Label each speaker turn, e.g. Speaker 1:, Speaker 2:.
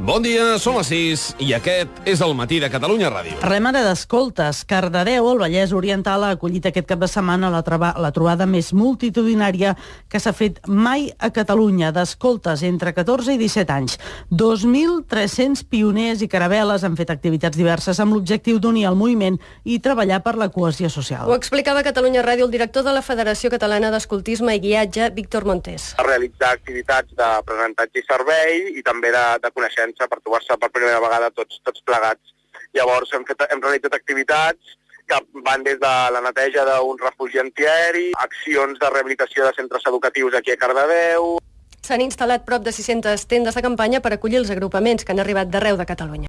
Speaker 1: Bon dia, són les 6 i aquest és el matí de Catalunya Ràdio.
Speaker 2: Parlem ara d'escoltes. Cardedeu, el Vallès Oriental, ha acollit aquest cap de setmana la, troba, la trobada més multitudinària que s'ha fet mai a Catalunya d'escoltes entre 14 i 17 anys. 2.300 pioners i caravel·les han fet activitats diverses amb l'objectiu d'unir el moviment i treballar per la cohesió social.
Speaker 3: Ho explicava a Catalunya Ràdio el director de la Federació Catalana d'Escoltisme i Guiatge, Víctor Montés.
Speaker 4: A realitzar activitats d'aprenentatge i servei i també de, de coneixença per trobar-se per primera vegada tots, tots plegats. Llavors hem, fet, hem realitzat activitats que van des de la neteja d'un refugi antiaeri, accions de rehabilitació de centres educatius aquí a Cardedeu...
Speaker 3: S'han instal·lat prop de 600 tendes de campanya per acollir els agrupaments que han arribat d'arreu de Catalunya.